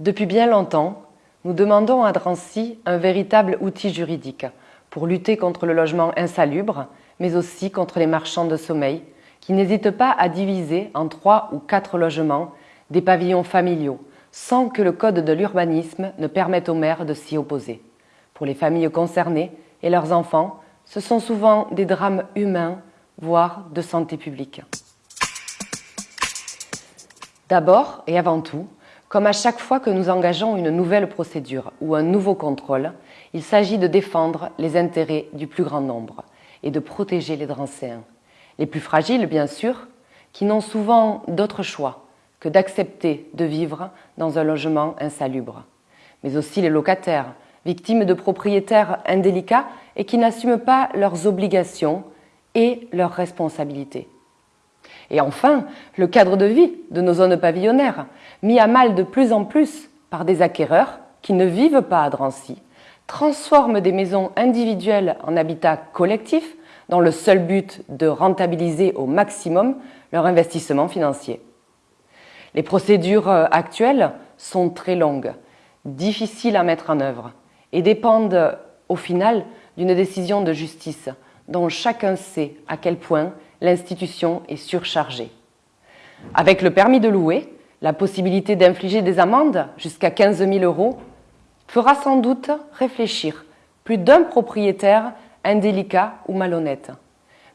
Depuis bien longtemps, nous demandons à Drancy un véritable outil juridique pour lutter contre le logement insalubre, mais aussi contre les marchands de sommeil qui n'hésitent pas à diviser en trois ou quatre logements des pavillons familiaux sans que le code de l'urbanisme ne permette aux maires de s'y opposer. Pour les familles concernées et leurs enfants, ce sont souvent des drames humains, voire de santé publique. D'abord et avant tout, comme à chaque fois que nous engageons une nouvelle procédure ou un nouveau contrôle, il s'agit de défendre les intérêts du plus grand nombre et de protéger les Drancéens. Les plus fragiles, bien sûr, qui n'ont souvent d'autre choix que d'accepter de vivre dans un logement insalubre. Mais aussi les locataires, victimes de propriétaires indélicats et qui n'assument pas leurs obligations et leurs responsabilités. Et enfin, le cadre de vie de nos zones pavillonnaires, mis à mal de plus en plus par des acquéreurs qui ne vivent pas à Drancy, transforment des maisons individuelles en habitats collectifs dans le seul but de rentabiliser au maximum leur investissement financier. Les procédures euh, actuelles sont très longues, difficiles à mettre en œuvre et dépendent au final d'une décision de justice dont chacun sait à quel point l'institution est surchargée. Avec le permis de louer, la possibilité d'infliger des amendes jusqu'à 15 000 euros fera sans doute réfléchir plus d'un propriétaire indélicat ou malhonnête.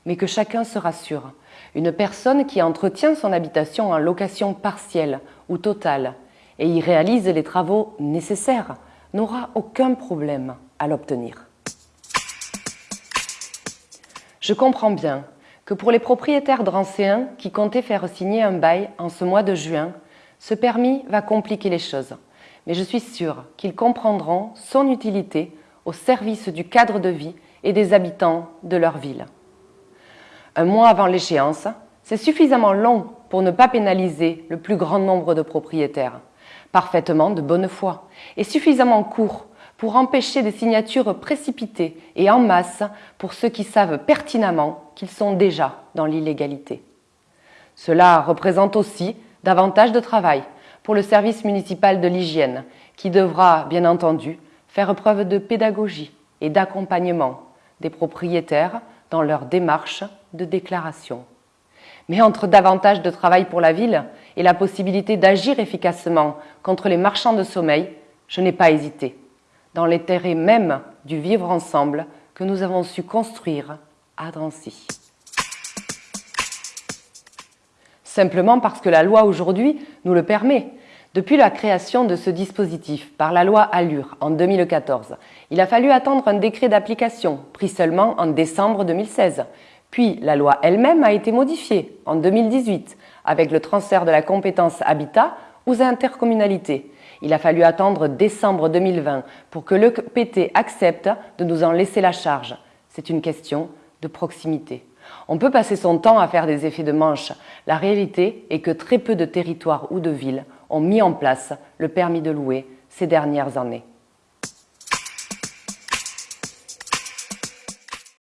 Mais que chacun se rassure, une personne qui entretient son habitation en location partielle ou totale et y réalise les travaux nécessaires n'aura aucun problème à l'obtenir. Je comprends bien que pour les propriétaires drancéens qui comptaient faire signer un bail en ce mois de juin, ce permis va compliquer les choses. Mais je suis sûre qu'ils comprendront son utilité au service du cadre de vie et des habitants de leur ville. Un mois avant l'échéance, c'est suffisamment long pour ne pas pénaliser le plus grand nombre de propriétaires, parfaitement de bonne foi, et suffisamment court pour empêcher des signatures précipitées et en masse pour ceux qui savent pertinemment qu'ils sont déjà dans l'illégalité. Cela représente aussi davantage de travail pour le service municipal de l'hygiène, qui devra, bien entendu, faire preuve de pédagogie et d'accompagnement des propriétaires dans leur démarche de déclaration. Mais entre davantage de travail pour la ville et la possibilité d'agir efficacement contre les marchands de sommeil, je n'ai pas hésité dans l'intérêt même du vivre ensemble que nous avons su construire à Drancy. Simplement parce que la loi aujourd'hui nous le permet. Depuis la création de ce dispositif par la loi Allure en 2014, il a fallu attendre un décret d'application pris seulement en décembre 2016. Puis la loi elle-même a été modifiée en 2018 avec le transfert de la compétence habitat aux intercommunalités il a fallu attendre décembre 2020 pour que le PT accepte de nous en laisser la charge. C'est une question de proximité. On peut passer son temps à faire des effets de manche. La réalité est que très peu de territoires ou de villes ont mis en place le permis de louer ces dernières années.